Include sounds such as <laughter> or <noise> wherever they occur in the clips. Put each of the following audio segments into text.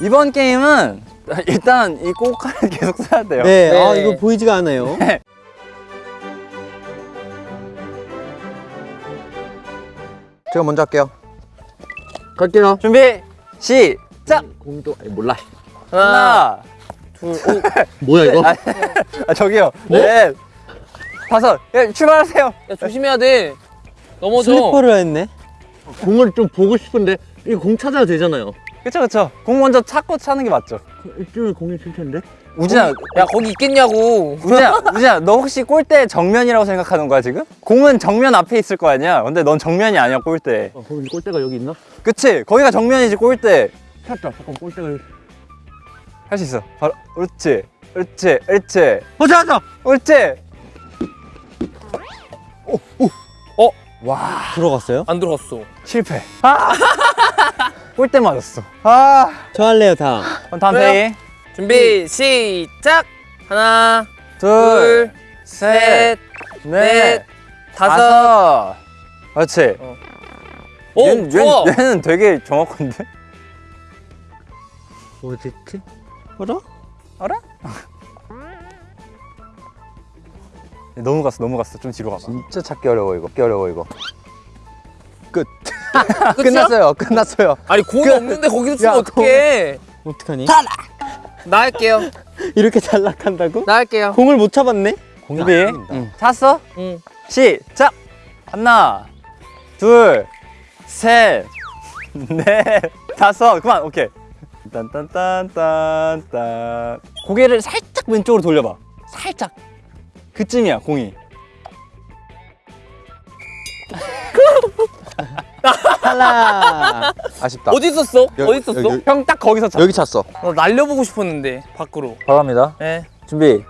이번 게임은 일단 이 꼬카를 <laughs> 계속 써야 돼요. 네, 네. 아 이거 보이지가 않아요. <laughs> 제가 먼저 할게요. 갈게요. 준비 시작. 공도 아니, 몰라. 하나, 어? <laughs> 뭐야 이거? 아, 저기요. 넷, 다섯. 예, 출발하세요. 야 조심해야 돼. 넘어져. 슬리퍼를 했네. 공을 좀 보고 싶은데 이 공 찾아야 되잖아요. 그쵸 그쵸. 공 먼저 찾고 차는 게 맞죠. 이쪽에 공이 있을 텐데. 우진아, 야 거기 있겠냐고. 우진아, <laughs> 우진아, 너 혹시 골대 정면이라고 생각하는 거야 지금? 공은 정면 앞에 있을 거 아니야. 근데 넌 정면이 아니야 골대. 어, 거기 골대가 여기 있나? 그치? 거기가 정면이지 골대. 찾다. 잠깐 골대가. 여기- 할 수 있어. 바로, 옳지, 옳지, 옳지, 어, 찾았다. 옳지. 들어갔어요? 안 들어갔어. 실패. 아! <laughs> 골대 맞았어. 아. 저 할래요 다음. 그럼 다음 그래요? 페이. 준비 시작. 하나, 둘, 둘, 셋, 넷, 넷, 다섯. 다섯. 그렇지. 오 얘는, 좋아. 얘는, 얘는 되게 정확한데? 어딨지? 알아? 너무 갔어, 너무 갔어. 좀 뒤로 가봐. 진짜 찾기 어려워 이거. 찾기 어려워 이거. 끝. <laughs> 끝이야? 끝났어요. 끝났어요. 아니 공이 없는데 거기서 치면 야, 어떡해? 어떡하니? 나 할게요. 이렇게 탈락한다고? 나 할게요. 공을 못 잡았네. 공이 보인다. 응. 찾았어? 응. 시작! 하나, 둘, 셋, 넷, 다섯. 그만, 오케이. 딴딴딴딴딴. 고개를 살짝 왼쪽으로 돌려봐. 살짝. 그쯤이야, 공이. <laughs> 탈락. 아쉽다. 어디 있었어? 여- 어디 있었어? 형 딱 거기서 찾 여기 찼어. 나 날려보고 싶었는데 밖으로. 바랍니다. 네. 준비,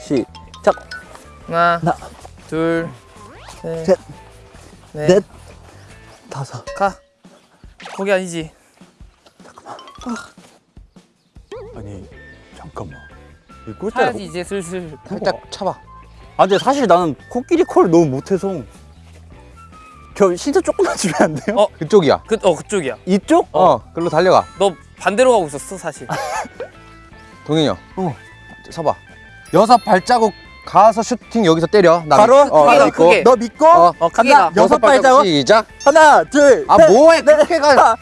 시작. 하나, 하나, 둘, 셋, 셋, 넷, 넷, 다섯. 가. 거기 아니지. 아니, 잠깐만. 이 꼴대가 타야지 이제 슬슬. 살짝 차봐. 아 근데 사실 나는 코끼리 콜을 너무 못해서 저 진짜 조금만 주면 안 돼요? 어. 그쪽이야. 그, 어 그쪽이야. 이쪽? 어, 글로 달려가. 너 반대로 가고 있었어 사실. <laughs> 동현이 형. 어. 서봐. 여섯 발자국 가서 슈팅 여기서 때려. 나 바로? 믿- 어, 나 크게 가, 믿고. 크게. 너 믿고 어. 어 간다. 가. 여섯 발자국? 시작. 하나 둘아 셋, 뭐해 넷, 그렇게 가.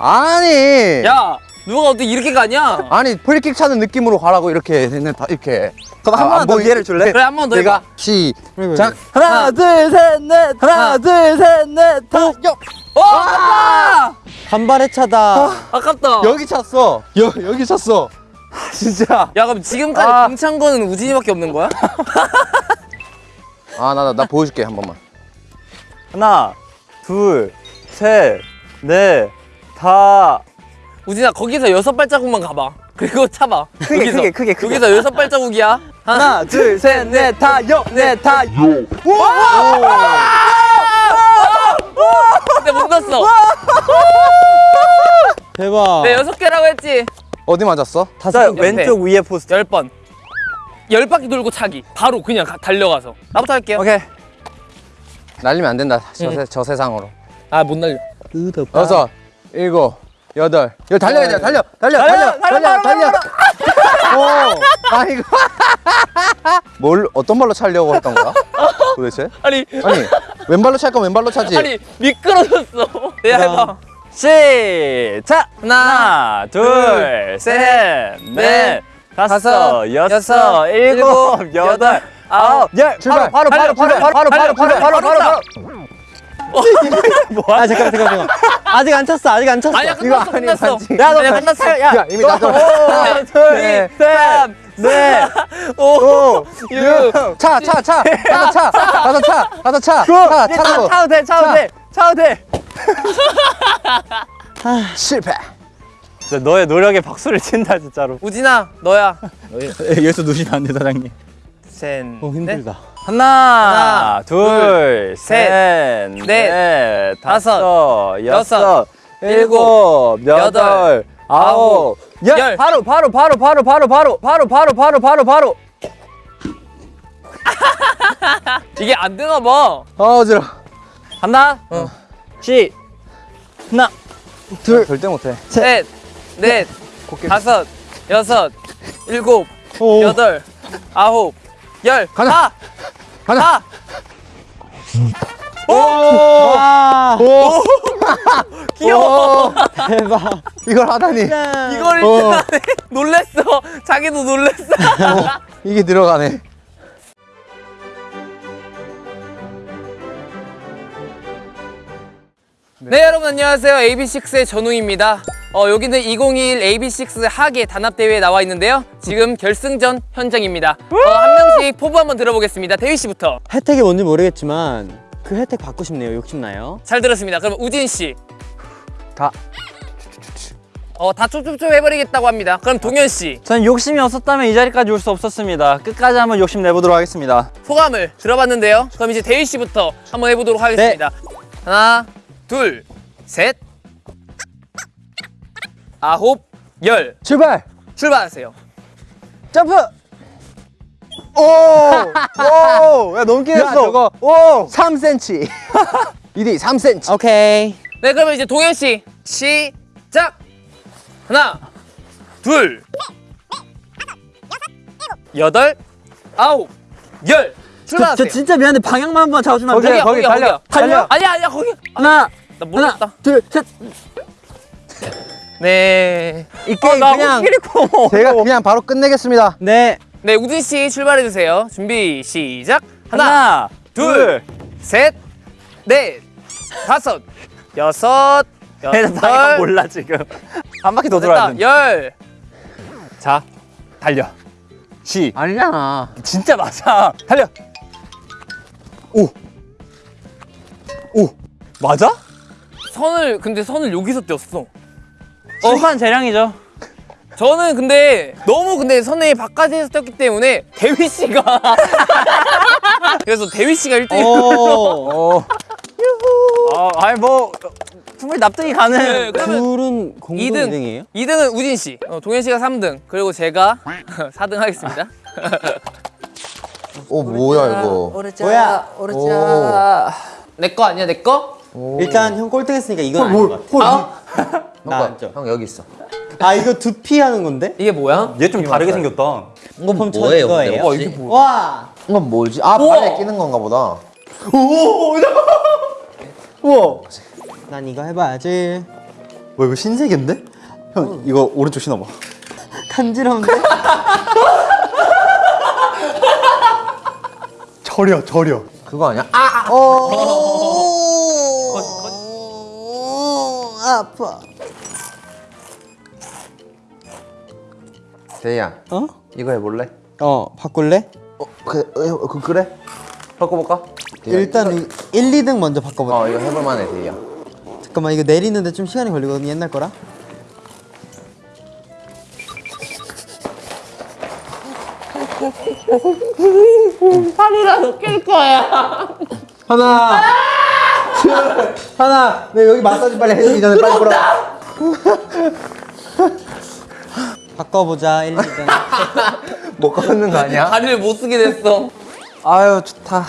아니. 야 누가 어떻게 이렇게 가냐? 아니 프리킥 차는 느낌으로 가라고 이렇게 다 이렇게. 그럼 아, 한 번만 안더 보이- 기회를 줄래? 그래 한 번 더 내가 해봐. 시작. 하나, 둘 셋 넷 하나 둘 셋 넷 다, 여. 어 아깝다. 간발의 차다. 아깝다. 여기 찼어. 여 여기 찼어. <laughs> 진짜 야 그럼 지금까지 아. 공찬 거는 우진이밖에 없는 거야? <laughs> 아 나나 보여줄게 한 번만. 하나 둘 셋 넷 다 우진아 거기서 여섯 발자국만 가봐. 그리고 차봐. 크게, 여기서. 크게, 크게, 크게. 여기서 여섯 발자국이야. <laughs> 하나. 둘 셋 넷 다여넷다 근데 못 넣었어. 대박. 내 여섯 개라고 했지. 어디 맞았어? 자, 옆에. 왼쪽 위에 포스트 열 번. 열 바퀴 돌고 차기. 바로 그냥 가- 달려가서. 나부터 할게요. 오케이 날리면 안 된다. 저, 응. 세, 저 세상으로. 아 못 날려. 여섯, 일곱, 여덟. 이거 달려야 돼. 달려, 달려, 달려, 달려, 달려. 오, 아 이거. 뭘 어떤 발로 차려고 했던 거야? 도대체? 아니 아니 왼발로 찰 거면 왼발로 차지. 아니 미끄러졌어. 내가 해봐. 시작 하나, 둘 셋 넷 다섯 여섯 일곱 여덟, 아홉 열 출발. 바로 바로 바로 바로 바로 바로 바로 바로 바로 <laughs> 바로 아 잠깐 잠깐 잠깐. 아직 안 찼어. 아직 안 찼어. 아니야 끝났어 아니, 끝났어. 야너 끝났어. 야 이미 나도. 하나 둘셋넷오 육. 차, 차, 차. 가서 차. 가서 차. 가서 차. 차, 차라고. 차도 돼 차도 돼 차도 돼 실패. 진짜 너의 노력에 박수를 친다 진짜로 우진아 너야. <laughs> 여기서 누시면 안돼 사장님 셋. 어 힘들다. 하나, 하나, 둘, 셋, 셋, 넷, 다섯, 여섯, 여섯, 일곱, 여덟, 아홉, 열. 열. 바로, 바로, 바로, 바로, 바로, 바로, 바로, 바로, 바로, 바로, 바로. 이게 안 되나 봐. 아 어지러. 하나, 어. 시, 하나, 둘. 절대 못해. 셋, 넷, 다섯, 여섯, 일곱, 여덟, 아홉, 열. 가자. 가! 가자. 와 <laughs> 귀여워. 대박 이걸 하다니. 이걸 어. 일단 하네. <laughs> 놀랬어. 자기도 놀랬어. 이게 들어가네. 네 여러분 안녕하세요 AB6IX의 전웅입니다 어, 여기는 2021 AB6IX 하계 단합대회에 나와 있는데요. 지금 결승전 현장입니다. 어, 한 명씩 포부 한번 들어보겠습니다. 대휘 씨부터. 혜택이 뭔지 모르겠지만 그 혜택 받고 싶네요. 욕심나요. 잘 들었습니다. 그럼 우진 씨. 다. 어, 다 촉촉촉 해버리겠다고 합니다. 그럼 동현 씨. 전 욕심이 없었다면 이 자리까지 올 수 없었습니다. 끝까지 한번 욕심 내보도록 하겠습니다. 소감을 들어봤는데요. 그럼 이제 대휘 씨부터 한번 해보도록 하겠습니다. 하나 둘 셋 아홉 열 출발. 출발하세요 점프! 오! <laughs> 오! 야, 야, 했어. 저거 오! 3cm. <laughs> 이디 3cm. 오케이 네 그러면 이제 동현 씨 시작 하나 둘 여덟 아홉 열 저, 출발하세요 저 진짜 미안한데 방향만 한번 잡아주면 안 돼요? 거기 달려, 거기야. 달려. 아니야 아니야 거기 하나, 나 모르겠다 하나, 둘, 셋. 네. 이 게임 나 그냥. 제가 그냥 바로 끝내겠습니다. 네 네 우진 씨 출발해 주세요 준비 시작 하나, 하나, 둘, 셋, 넷, 다섯, 여섯, <laughs> 여덟, 몰라, 지금. 한 바퀴 더 돌아야 돼. 열. 자, 달려. 시. 아니잖아. 진짜 맞아. 달려. 오. 오. 맞아? 선을 근데 선을 여기서 띄었어. 심판 재량이죠. 저는 근데 너무 근데 선에 바깥에서 떴기 때문에 대휘 씨가 <laughs> 그래서 대휘 씨가 1등. 오. 어. 아, 아니 뭐 충분히 납득이 가는. 네, 둘은 공동 2등. 2등이에요? 2등은 우진 씨, 어, 동현 씨가 3등, 그리고 제가 <laughs> 4등 하겠습니다. 오 뭐야 이거. 뭐야 오. 내거 아니야, 내 거? 일단 형 꼴등했으니까 이건 아닌 것 같아 아, 나 형, 앉아 형 여기 있어. 아 이거 두피 하는 건데? 이게 뭐야? 얘 좀 다르게 생겼다. 그럼 저 뭐예요, 이거예요? 근데 혹시? 와 이건 뭐지? 아 우와. 발에 끼는 건가 보다. 우와. 난 이거 해봐야지 뭐 이거 신세계인데? 형 이거 오른쪽 신어봐. 간지러운데? <laughs> 저려 저려. 그거 아니야? 아. 아파 대희야. 어? 이거 해볼래? 어 바꿀래? 어, 그, 어, 그 그래? 바꿔볼까? 일단 이 1, 2등 먼저 바꿔보자 어 이거 해볼만해 대희야. 잠깐만 이거 내리는데 좀 시간이 걸리거든 옛날 거라 팔이라도 낄 거야. 하나 둘 하나 네 여기 마사지 빨리 해주기 전에 빨리 불어 <laughs> 바꿔보자 1, 2등 <laughs> 못 걷는 거 아니야? 다리를 못 쓰게 됐어. 아유 좋다.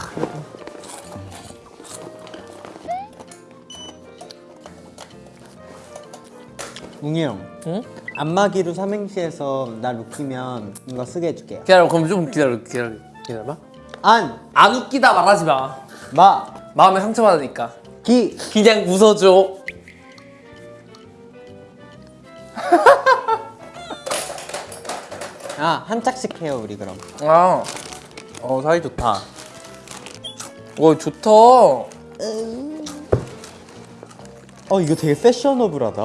웅이 형 응? 안마기로 삼행시에서 날 웃기면 이거 쓰게 해줄게요 기다려, 그럼 좀 기다려, 기다려, 기다려봐. 안, 안 웃기다 말하지 마. 마, 마음에 상처받으니까. 기 그냥 웃어줘. 아, 한 짝씩 해요 우리 그럼 아, 어 사이 좋다. 와 좋다. 어 이거 되게 패셔너블하다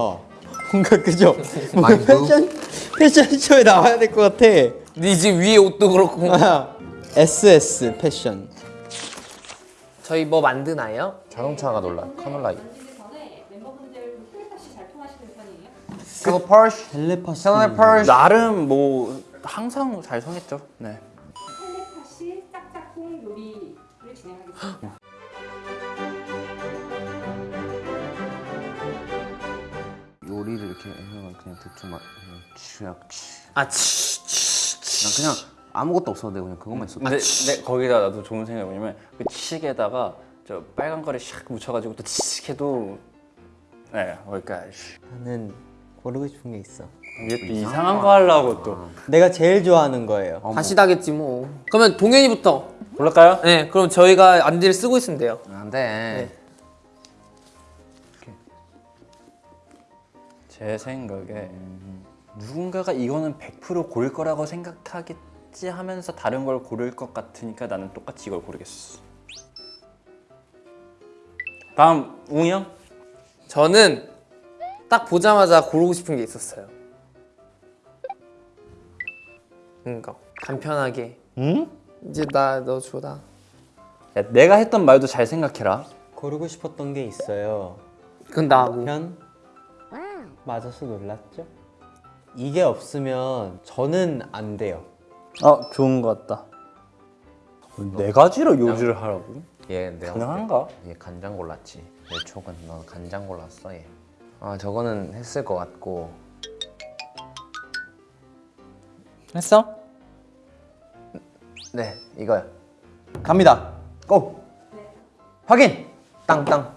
뭔가 그죠? <laughs> 뭔가 패션 패션쇼에 나와야 될 것 같아 네집 위에 옷도 그렇고. 아, SS 패션 저희 뭐 만드나요? 자동차가 놀라. 카놀라이. 편이에요? 그거 펄쉬. 텔레파시. 나름 뭐 항상 잘 성했죠. 네. 텔레파시 짝짝꿍 요리를 진행하겠습니다. 요리를 이렇게 해서 그냥 대충 막 그냥 아 치, 치, 치. 난 그냥 아무것도 없어도 돼 그냥 그것만 있어. 근데, 근데 거기다 나도 좋은 생각이 뭐냐면 그 치식에다가 저 빨간 거를 샥 묻혀가지고 또 치식해도 네 거기까지. 나는 고르고 싶은 게 있어. 이게 또 이상한 거 하려고 또 내가 제일 좋아하는 거예요. 다시 다겠지 뭐. 그러면 동현이부터. 고를까요? 네, 그럼 저희가 안대를 쓰고 있으면 돼요. 안돼 제 생각에 누군가가 이거는 100% 고를 거라고 생각하겠지 하면서 다른 걸 고를 것 같으니까 나는 똑같이 이걸 고르겠어. 다음 웅이 형? 저는 딱 보자마자 고르고 싶은 게 있었어요. 그러니까 간편하게. 응? 이제 나 너 줘라. 야, 내가 했던 말도 잘 생각해라. 고르고 싶었던 게 있어요. 그건 나고. 편 맞아서 놀랐죠? 이게 없으면 저는 안 돼요. 어 좋은 것 같다. 네 가지로 요지를 하라고? 얘 내가 가능한가? 얘 간장 골랐지 내 촉은 너 간장 골랐어 얘아 저거는 했을 것 같고 했어? 네 이거야 갑니다. 고. 확인. 땅땅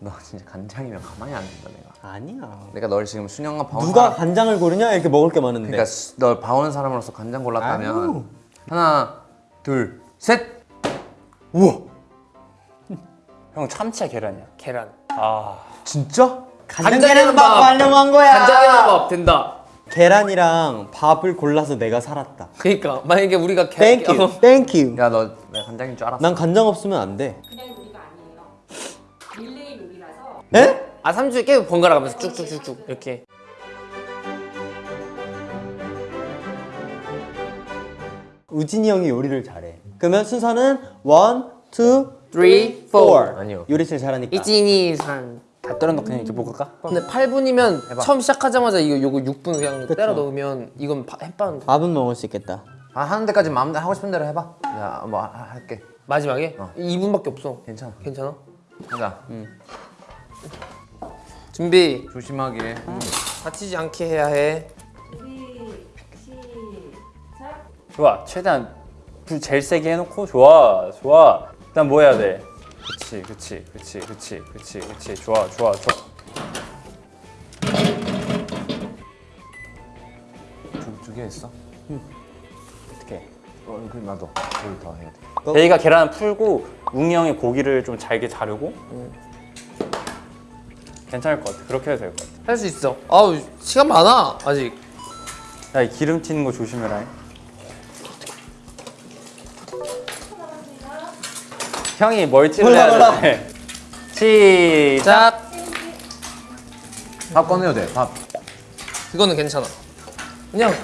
너 진짜 간장이면 가만히 안 둔다 내가 아니야. 내가 널 지금 순영아 봐온 누가 사람 간장을 고르냐 이렇게 먹을 게 많은데. 그러니까 수- 널 봐온 사람으로서 간장 골랐다면 아유. 하나 둘셋 <laughs> 형 참치야 계란이야. 계란. 아 진짜? 간장 계란 밥 밥. 하려고 한 거야. 간장이랑 밥 된다. 계란이랑 밥을 골라서 내가 살았다. 그러니까 만약에 우리가 계, Thank you. 어, Thank you. 야너 간장인 줄 알았어 난 간장 없으면 안 돼. 그냥 요리가 아니에요. 릴레이 요리라서 에? 아 3주에 계속 번갈아 가면서 쭉쭉쭉쭉 이렇게. 우진이 형이 요리를 잘해. 그러면 순서는 one, two, 3, 4. 아니요 요리 제일 잘하니까. 이진이 산. 다 때려 넣고 그냥 이렇게 볶을까? 근데 8분이면 처음 시작하자마자 이거 요거 6분 그냥 그쵸. 때려 넣으면 이건 파- 햇반 밥은 먹을 수 있겠다. 아 하는 데까지 마음대로 하고 싶은 대로 해봐 야 뭐 할게 마지막에 어. 2분밖에 없어. 괜찮아 괜찮아? 하자 준비. 조심하게 다치지 않게 해야 해. 준비 시작. 좋아. 최대한 불 제일 세게 해놓고 좋아, 좋아. 일단 뭐 해야 돼? 그치, 그치, 그치, 그치, 그치, 그치. 좋아, 좋아, 좋아. 두 개 했어? 어떻게? 어 그럼 나도 둘더 해야 돼 대이가 계란을 풀고 웅이 형이 고기를 좀 잘게 자르고 괜찮을 것 같아. 그렇게 해도 될 것 같아. 할 수 있어. 아우 시간 많아 아직. 야, 이 기름 튀는 거 조심해라. 형이 멀티를 해야 돼. <laughs> 시작. 자, 밥 꺼내도 돼 밥 이거는 괜찮아. 그냥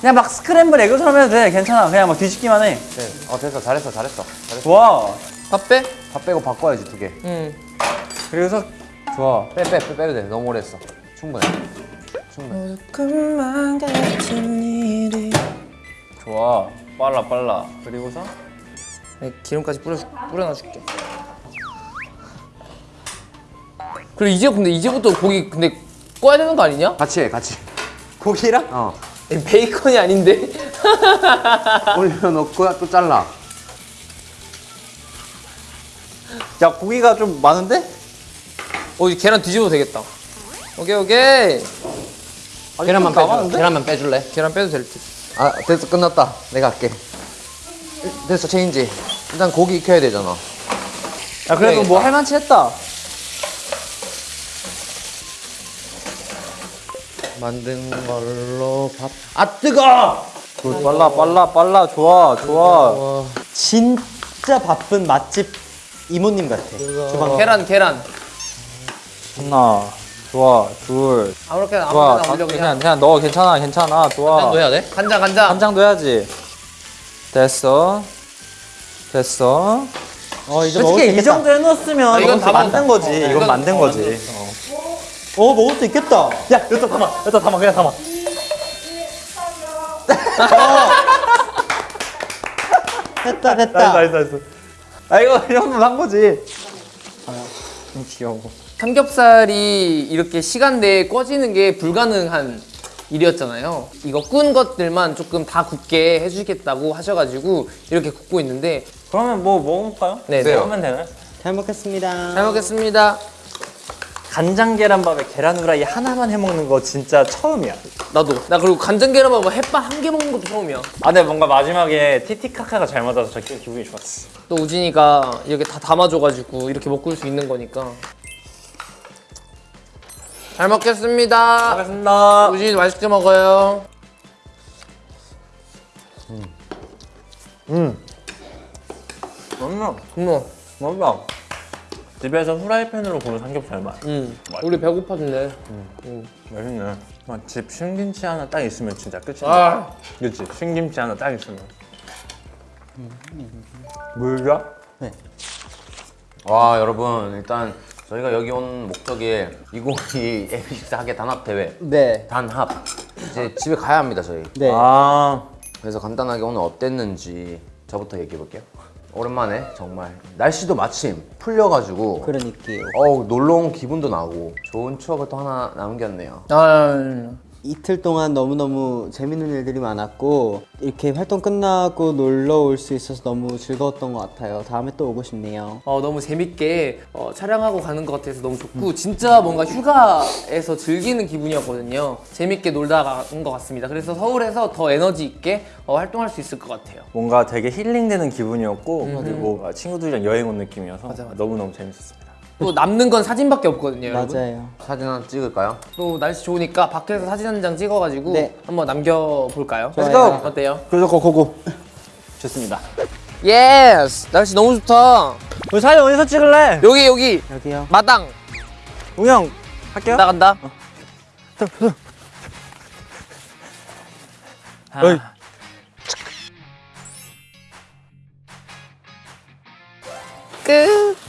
그냥 막 스크램블 에그처럼 해도 돼. 괜찮아. 그냥 막 뒤집기만 해. 네. 어 됐어 잘했어 잘했어 잘했어 좋아. 밥 빼. 밥 빼고 바꿔야지 두개빼빼 응. 그래서 좋아. 빼, 빼, 빼도 돼 너무 오래 했어 충분해 충분해. 좋아. 빨라 빨라. 그리고서 네, 기름까지 뿌려 뿌려놔줄게. 그리고 이제 근데 이제부터 고기 근데 꺼야 되는 거 아니냐? 같이 해 같이 고기랑 어이 베이컨이 아닌데. <laughs> 올려놓고 또 잘라 야 고기가 좀 많은데? 어, 이 계란 뒤집어도 되겠다. 오케이 오케이. 계란만 좀 빼줘? 계란만 빼줄래? 계란 빼도 될 듯. 아 됐어. 끝났다. 내가 할게. 됐어 체인지. 일단 고기 익혀야 되잖아. 야 그래도 네. 뭐 할만치 했다. 만든 걸로 밥 아 뜨거! 빨라 빨라 빨라. 좋아 좋아. 진짜 바쁜 맛집 이모님 같아. 주방 계란 계란. 하나 좋아 둘 아무렇게나 좋아 올려 그냥 그냥. 그냥 넣어 괜찮아 괜찮아 좋아. 간장 넣어야 돼? 간장 간장. 간장도 해야지. 됐어. 됐어. 어 이제 먹을 수 솔직히 이 있겠다. 정도 해놓았으면 아, 이건 다 만든 먹었다. 거지. 어, 이건 이건 만든 어, 거지. 만든 어 먹을 수 있겠다. 야, 여기다 담아. 여기다 담아. 그냥 담아. <laughs> 됐다 됐다. nice, nice, nice. 아, 이거 이 정도면 한 거지. 아, 좀 귀여워. 삼겹살이 이렇게 시간 내에 구워지는 게 불가능한 일이었잖아요. 이거 구운 것들만 조금 다 굽게 해주겠다고 하셔가지고 이렇게 굽고 있는데 그러면 뭐 먹어볼까요? 네, 네. 하면 되나요? 잘 먹겠습니다. 잘 먹겠습니다. 간장 계란밥에 계란 후라이 하나만 해 먹는 거 진짜 처음이야. 나도. 나 그리고 간장 계란밥 햇반 한 개 먹는 것도 처음이야. 아, 근데 뭔가 마지막에 티티카카가 잘 맞아서 저 기- 기분이 좋았어. 또 우진이가 이렇게 다 담아줘가지고 이렇게 먹을 수 있는 거니까. 잘 먹겠습니다. 알겠습니다. 우진이도 맛있게 먹어요. 맛있어. 고마워. 맛있다. 집에서 후라이팬으로 구운 삼겹살 맛. 응. 우리 배고파진대. 맛있네. 아, 집 신김치 하나 딱 있으면 진짜 끝이야. 아, 그렇지. 신김치 하나 딱 있으면. 물가? 와 여러분 일단 저희가 여기 온 목적이 2022 AB6 하계 단합 대회 네. 단합 이제 집에 가야 합니다 저희 네. 아, 그래서 간단하게 오늘 어땠는지 저부터 얘기해 볼게요 오랜만에 정말 날씨도 마침 풀려가지고 그러니까요. 어우 놀러 온 기분도 나고 좋은 추억을 또 하나 남겼네요 아, 이틀 동안 너무너무 재밌는 일들이 많았고 이렇게 활동 끝나고 놀러 올 수 있어서 너무 즐거웠던 것 같아요. 다음에 또 오고 싶네요. 어, 너무 재밌게 어, 촬영하고 가는 것 같아서 너무 좋고 진짜 뭔가 휴가에서 즐기는 기분이었거든요. 재밌게 놀다 간 것 같습니다. 그래서 서울에서 더 에너지 있게 어, 활동할 수 있을 것 같아요. 뭔가 되게 힐링되는 기분이었고 그리고 친구들이랑 여행 온 느낌이어서 맞아, 맞아. 너무너무 재밌었습니다. 또 남는 건 사진밖에 없거든요, 여러분. 맞아요. 사진 하나 찍을까요? 또 날씨 좋으니까 밖에서 사진 한 장 찍어가지고 네. 한번 남겨볼까요? 좋아요. 어때요? 그래서 go go go. 좋습니다. yes! 날씨 너무 좋다. 우리 사진 어디서 찍을래? 여기 여기 여기요. 마당 우영 할게요. 나간다. <laughs> 어이. 끝.